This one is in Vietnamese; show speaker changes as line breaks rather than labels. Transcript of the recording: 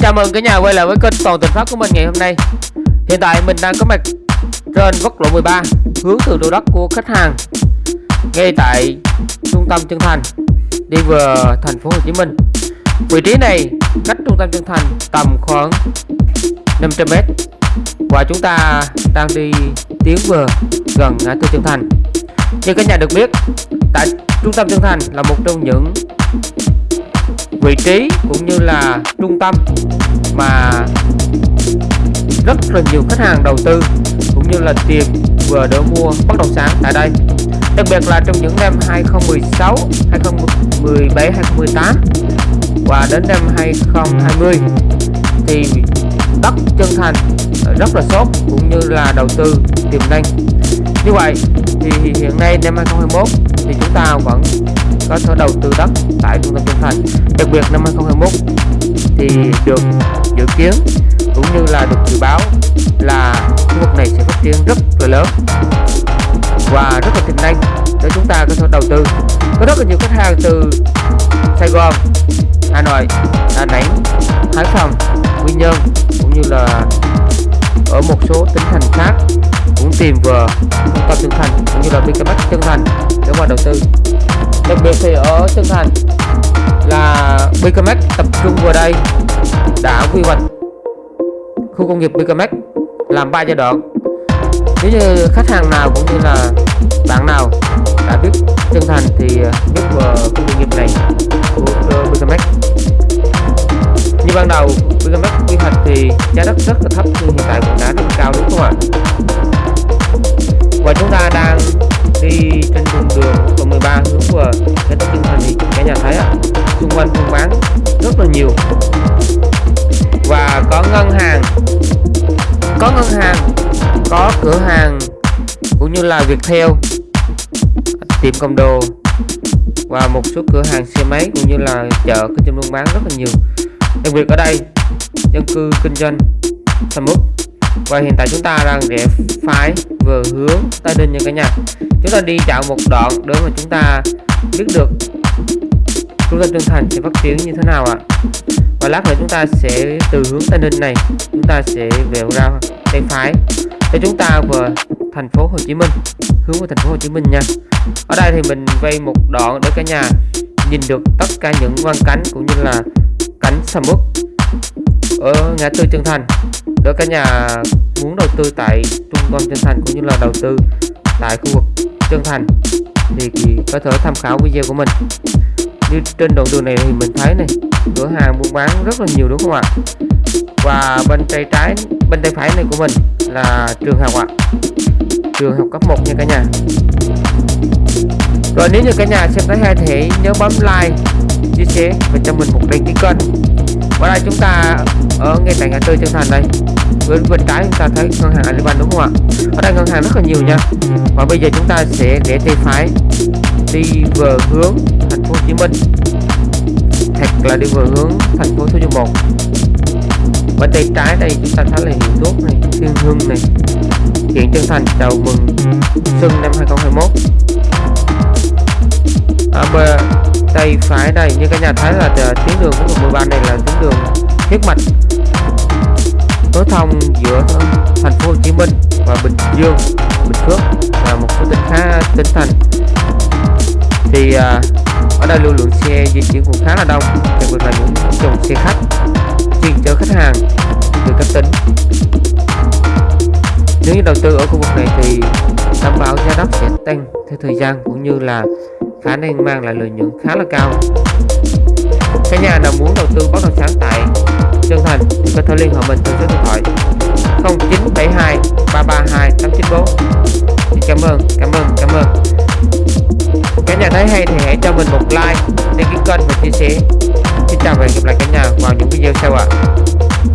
Chào mừng cả nhà quay lại với kênh Toàn Tình Pháp của mình ngày hôm nay. Hiện tại mình đang có mặt trên quốc lộ 13 Hướng từ đô đất của khách hàng, Ngay tại trung tâm Chân Thành, Đi vừa thành phố Hồ Chí Minh. Vị trí này cách trung tâm Chân Thành tầm khoảng 500m Và chúng ta đang đi tiến vừa gần ngã tư Chân Thành. Như cả nhà được biết, Tại trung tâm Chân Thành là một trong những vị trí cũng như là trung tâm mà rất là nhiều khách hàng đầu tư cũng như là tiền vừa đỡ mua bất động sản tại đây. Đặc biệt là trong những năm 2016 2017 2018 và đến năm 2020 thì đất chân thành rất là sốt cũng như là đầu tư tiềm năng. Như vậy thì hiện nay năm 2021 thì chúng ta vẫn có thể đầu tư đất tại trung tâm Trung Thành đặc biệt năm 2021 thì được dự kiến cũng như là được dự báo là khu vực này sẽ phát triển rất là lớn và rất là tiềm năng để chúng ta có thể đầu tư. Có rất là nhiều khách hàng từ Sài Gòn, Hà Nội, Đà Nẵng, Hải Phòng, Quy Nhơn cũng như là ở một số tỉnh thành khác cũng tìm vào trung tâm Trân Thành cũng như là BKMX Trân Thành để mà đầu tư đặc biệt thì ở Trân Thành là BKMX tập trung vào đây đã quy hoạch khu công nghiệp BKMX làm ba giai đoạn. Nếu như khách hàng nào cũng như là bạn nào đã biết Trân Thành thì biết vào khu công nghiệp này của ờ, BKMX như ban đầu BKMX quy hoạch thì giá đất rất là thấp, nhưng hiện tại cũng đã rất là cao đúng không ạ? Và chúng ta đang đi trên đường đường lộ 13 hướng vừa cái tập trung thành thì cả nhà thấy ạ, xung quanh buôn bán rất là nhiều. Và có ngân hàng, có ngân hàng, có cửa hàng, cũng như là Viettel tiệm cầm đồ và một số cửa hàng xe máy cũng như là chợ kinh doanh buôn bán rất là nhiều. Đặc biệt ở đây, dân cư kinh doanh sầm uất và hiện tại chúng ta đang rẽ phải vừa hướng Tây Ninh nha cả nhà. Chúng ta đi dạo một đoạn để mà chúng ta biết được chúng ta trưởng Thành sẽ phát triển như thế nào ạ. Và lát nữa chúng ta sẽ từ hướng Tây Ninh này, chúng ta sẽ vẹo ra tay phải để chúng ta về thành phố Hồ Chí Minh, hướng về thành phố Hồ Chí Minh nha. Ở đây thì mình vây một đoạn để cả nhà nhìn được tất cả những quan cảnh cũng như là cảnh sầm uất ở ngã tư trường Thành. Nếu cả nhà muốn đầu tư tại trung tâm chân Thành cũng như là đầu tư tại khu vực chân Thành thì có thể tham khảo video của mình. Như trên đoạn đường này thì mình thấy này, cửa hàng buôn bán rất là nhiều đúng không ạ? Và bên tay trái, bên tay phải này của mình là trường học ạ. Trường học cấp 1 nha cả nhà. Rồi nếu như cả nhà xem tới hay thì nhớ bấm like, chia sẻ và cho mình một đăng ký kênh và đây chúng ta ở ngay tại ngã tư chân thành đây. Bên bên trái chúng ta thấy ngân hàng Alibaba đúng không ạ? Ở đây ngân hàng rất là nhiều nha. Và bây giờ chúng ta sẽ để tay phải đi về hướng thành phố Hồ Chí Minh. Hoặc là đi về hướng thành phố Thủ Dầu Một tay trái đây chúng ta thấy là hiệu tốt này thiên hương này. Hiện chân thành chào mừng xuân năm 2021 à, tay phải đây như các nhà thấy là à, tuyến đường của 13 này là tuyến đường huyết mạch. Nối thông giữa thành phố Hồ Chí Minh và Bình Dương, Bình Phước và một số tỉnh khá tỉnh thành. Thì à, ở đây lưu lượng xe di chuyển cũng khá là đông đặc biệt là những dòng xe khách chuyên chở khách hàng từ các tỉnh. Nếu như đầu tư ở khu vực này thì đảm bảo giá đất sẽ tăng theo thời gian cũng như là khả năng mang lại lợi nhuận khá là cao. Các nhà nào muốn đầu tư bất động sản tại Trân Thành thì có thể liên hệ mình theo số điện thoại 0972 332 894 cảm ơn cảm ơn cảm ơn. Cả nhà thấy hay thì hãy cho mình một like, đăng ký kênh và chia sẻ. Xin chào và hẹn gặp lại cả nhà vào những video sau ạ. à.